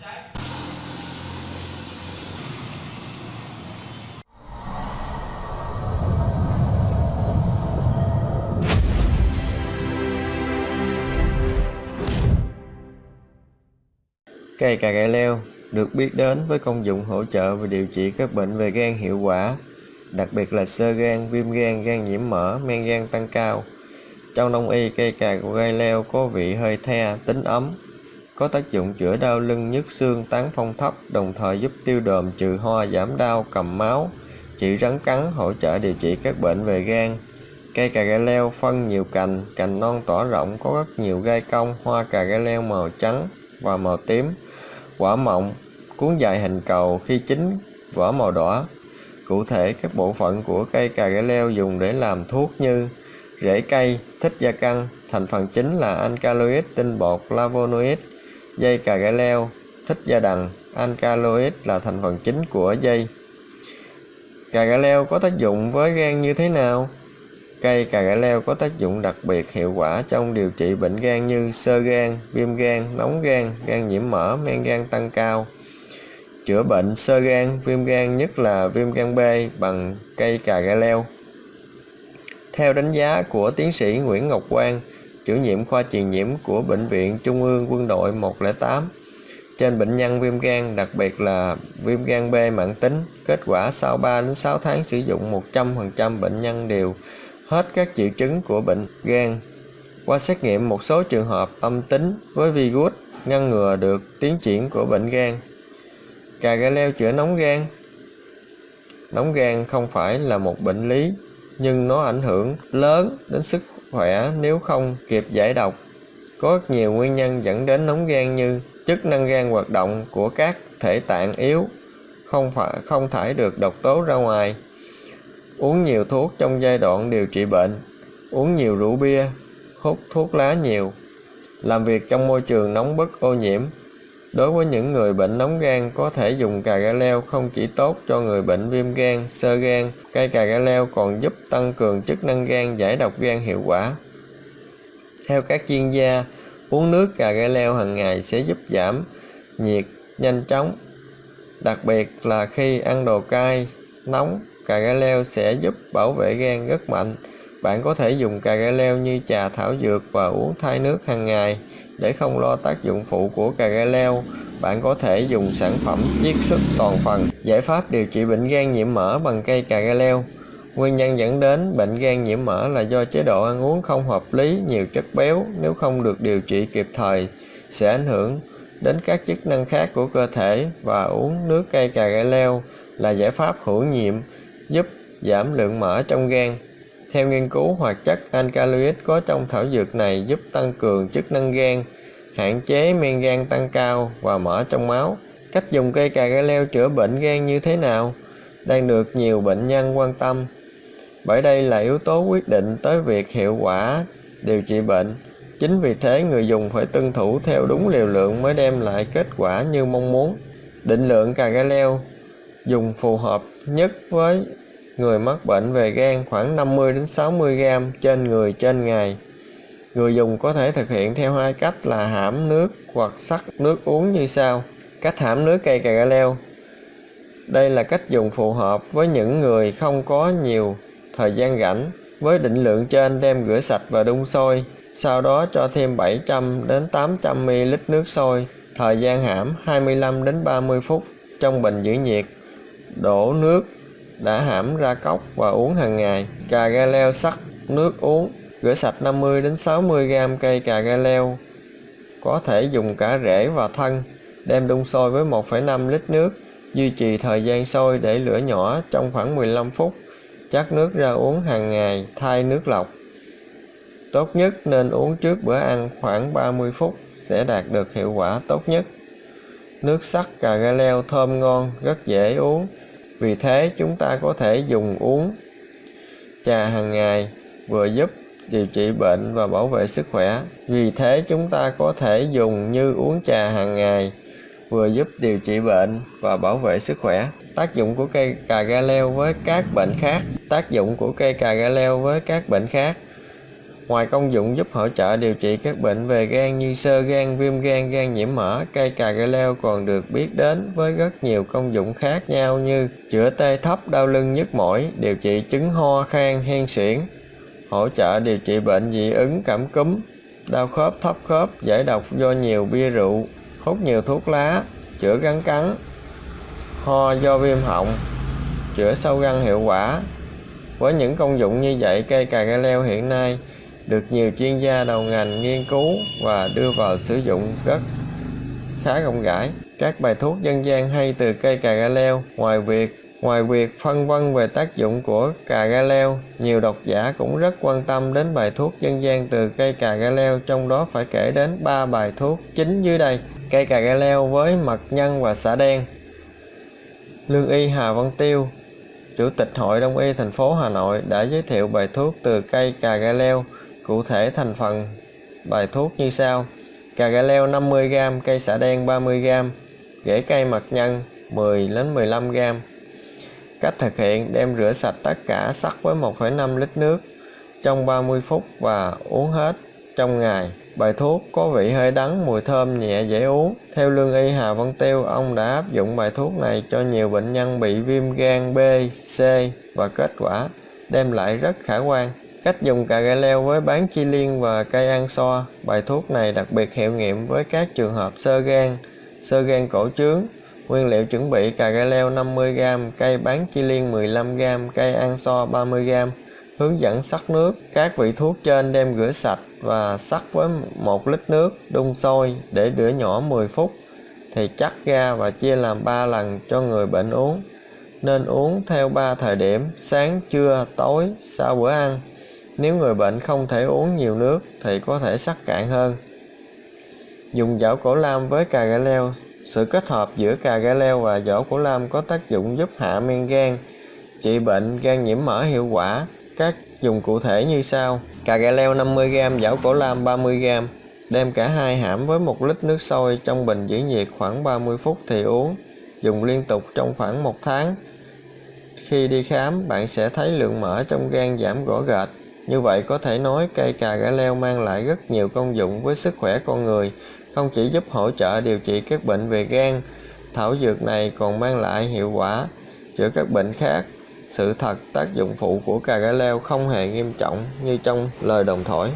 Cây cà gai leo được biết đến với công dụng hỗ trợ và điều trị các bệnh về gan hiệu quả, đặc biệt là sơ gan, viêm gan, gan nhiễm mỡ, men gan tăng cao. Trong đông y, cây cà gai leo có vị hơi the, tính ấm, có tác dụng chữa đau lưng, nhức xương, tán phong thấp, đồng thời giúp tiêu đờm, trừ ho, giảm đau, cầm máu, trị rắn cắn, hỗ trợ điều trị các bệnh về gan. Cây cà gai leo phân nhiều cành, cành non tỏ rộng, có rất nhiều gai cong, hoa cà gai leo màu trắng và màu tím quả mọng, cuốn dài hình cầu khi chín vỏ màu đỏ. Cụ thể, các bộ phận của cây cà gai leo dùng để làm thuốc như rễ cây, thích gia căn, thành phần chính là alkaloid, tinh bột, lavonoid dây cà gai leo, thích gia đằng, alkaloid là thành phần chính của dây. Cà gai leo có tác dụng với gan như thế nào? Cây cà gai leo có tác dụng đặc biệt hiệu quả trong điều trị bệnh gan như sơ gan, viêm gan, nóng gan, gan nhiễm mỡ, men gan tăng cao. Chữa bệnh sơ gan, viêm gan nhất là viêm gan B bằng cây cà gai leo. Theo đánh giá của tiến sĩ Nguyễn Ngọc Quang, chủ nhiệm khoa truyền nhiễm của Bệnh viện Trung ương Quân đội 108, trên bệnh nhân viêm gan, đặc biệt là viêm gan B mãn tính, kết quả sau 3 đến 6 tháng sử dụng 100% bệnh nhân đều hết các triệu chứng của bệnh gan. Qua xét nghiệm một số trường hợp âm tính với virus ngăn ngừa được tiến triển của bệnh gan. Cà gai leo chữa nóng gan Nóng gan không phải là một bệnh lý, nhưng nó ảnh hưởng lớn đến sức khỏe nếu không kịp giải độc. Có rất nhiều nguyên nhân dẫn đến nóng gan như chức năng gan hoạt động của các thể tạng yếu, không phải không thải được độc tố ra ngoài, uống nhiều thuốc trong giai đoạn điều trị bệnh, uống nhiều rượu bia, hút thuốc lá nhiều, làm việc trong môi trường nóng bức ô nhiễm. Đối với những người bệnh nóng gan có thể dùng cà gai leo không chỉ tốt cho người bệnh viêm gan, sơ gan, cây cà gai leo còn giúp tăng cường chức năng gan giải độc gan hiệu quả. Theo các chuyên gia, uống nước cà gai leo hàng ngày sẽ giúp giảm nhiệt nhanh chóng, đặc biệt là khi ăn đồ cay, nóng Cà gai leo sẽ giúp bảo vệ gan rất mạnh. Bạn có thể dùng cà gai leo như trà thảo dược và uống thay nước hàng ngày. Để không lo tác dụng phụ của cà gai leo, bạn có thể dùng sản phẩm chiết xuất toàn phần. Giải pháp điều trị bệnh gan nhiễm mỡ bằng cây cà gai leo. Nguyên nhân dẫn đến bệnh gan nhiễm mỡ là do chế độ ăn uống không hợp lý, nhiều chất béo nếu không được điều trị kịp thời sẽ ảnh hưởng đến các chức năng khác của cơ thể và uống nước cây cà gai leo là giải pháp hữu nhiệm giúp giảm lượng mỡ trong gan. Theo nghiên cứu, hoạt chất alkaloid có trong thảo dược này giúp tăng cường chức năng gan, hạn chế men gan tăng cao và mỡ trong máu. Cách dùng cây cà gai leo chữa bệnh gan như thế nào? Đang được nhiều bệnh nhân quan tâm. Bởi đây là yếu tố quyết định tới việc hiệu quả điều trị bệnh. Chính vì thế người dùng phải tuân thủ theo đúng liều lượng mới đem lại kết quả như mong muốn. Định lượng cà gai leo dùng phù hợp nhất với người mắc bệnh về gan khoảng 50 đến 60 g trên người trên ngày. Người dùng có thể thực hiện theo hai cách là hãm nước hoặc sắc nước uống như sau. Cách hãm nước cây cà leo. Đây là cách dùng phù hợp với những người không có nhiều thời gian rảnh. Với định lượng trên đem rửa sạch và đun sôi, sau đó cho thêm 700 đến 800 ml nước sôi. Thời gian hãm 25 đến 30 phút trong bình giữ nhiệt. Đổ nước đã hãm ra cốc và uống hàng ngày. Cà gai leo sắc nước uống. Rửa sạch 50 đến 60 g cây cà gai leo. Có thể dùng cả rễ và thân. Đem đun sôi với 1,5 lít nước. Duy trì thời gian sôi để lửa nhỏ trong khoảng 15 phút. Chắc nước ra uống hàng ngày thay nước lọc. Tốt nhất nên uống trước bữa ăn khoảng 30 phút sẽ đạt được hiệu quả tốt nhất. Nước sắc cà gai leo thơm ngon, rất dễ uống vì thế chúng ta có thể dùng uống trà hàng ngày vừa giúp điều trị bệnh và bảo vệ sức khỏe. Vì thế chúng ta có thể dùng như uống trà hàng ngày vừa giúp điều trị bệnh và bảo vệ sức khỏe. Tác dụng của cây cà gai leo với các bệnh khác. Tác dụng của cây cà gai leo với các bệnh khác. Ngoài công dụng giúp hỗ trợ điều trị các bệnh về gan như sơ gan, viêm gan, gan nhiễm mỡ, cây cà gai leo còn được biết đến với rất nhiều công dụng khác nhau như chữa tê thấp, đau lưng nhức mỏi, điều trị chứng ho khan, hen suyễn, hỗ trợ điều trị bệnh dị ứng cảm cúm, đau khớp thấp khớp, giải độc do nhiều bia rượu, hút nhiều thuốc lá, chữa gắn cắn, ho do viêm họng, chữa sâu răng hiệu quả. Với những công dụng như vậy, cây cà gai leo hiện nay được nhiều chuyên gia đầu ngành nghiên cứu và đưa vào sử dụng rất khá rộng rãi. Các bài thuốc dân gian hay từ cây cà gai leo, ngoài việc Ngoài việc phân vân về tác dụng của cà gai leo, nhiều độc giả cũng rất quan tâm đến bài thuốc dân gian từ cây cà gai leo, trong đó phải kể đến ba bài thuốc chính dưới đây. Cây cà gai leo với mật nhân và xả đen. Lương y Hà Văn Tiêu, Chủ tịch Hội Đông y thành phố Hà Nội đã giới thiệu bài thuốc từ cây cà gai leo, cụ thể thành phần bài thuốc như sau: Cà gai leo 50g, cây xả đen 30g, rễ cây mật nhân 10 đến 15g, Cách thực hiện đem rửa sạch tất cả sắc với 1,5 lít nước trong 30 phút và uống hết trong ngày. Bài thuốc có vị hơi đắng, mùi thơm nhẹ dễ uống. Theo lương y Hà Văn Tiêu, ông đã áp dụng bài thuốc này cho nhiều bệnh nhân bị viêm gan B, C và kết quả đem lại rất khả quan. Cách dùng cà gai leo với bán chi liên và cây an so. Bài thuốc này đặc biệt hiệu nghiệm với các trường hợp sơ gan, sơ gan cổ trướng, Nguyên liệu chuẩn bị cà gai leo 50g, cây bán chi liên 15g, cây an so 30g. Hướng dẫn sắc nước. Các vị thuốc trên đem rửa sạch và sắc với 1 lít nước, đun sôi để rửa nhỏ 10 phút. Thì chắc ra và chia làm 3 lần cho người bệnh uống. Nên uống theo 3 thời điểm, sáng, trưa, tối, sau bữa ăn. Nếu người bệnh không thể uống nhiều nước thì có thể sắc cạn hơn. Dùng vỏ cổ lam với cà gai leo sự kết hợp giữa cà gai leo và vỏ cổ lam có tác dụng giúp hạ men gan, trị bệnh gan nhiễm mỡ hiệu quả. Các dùng cụ thể như sau: cà gai leo 50g, vỏ cổ lam 30g. Đem cả hai hãm với một lít nước sôi trong bình giữ nhiệt khoảng 30 phút thì uống. Dùng liên tục trong khoảng một tháng. Khi đi khám, bạn sẽ thấy lượng mỡ trong gan giảm rõ rệt. Như vậy có thể nói cây cà gai leo mang lại rất nhiều công dụng với sức khỏe con người, không chỉ giúp hỗ trợ điều trị các bệnh về gan, thảo dược này còn mang lại hiệu quả chữa các bệnh khác. Sự thật tác dụng phụ của cà gai leo không hề nghiêm trọng như trong lời đồn thổi.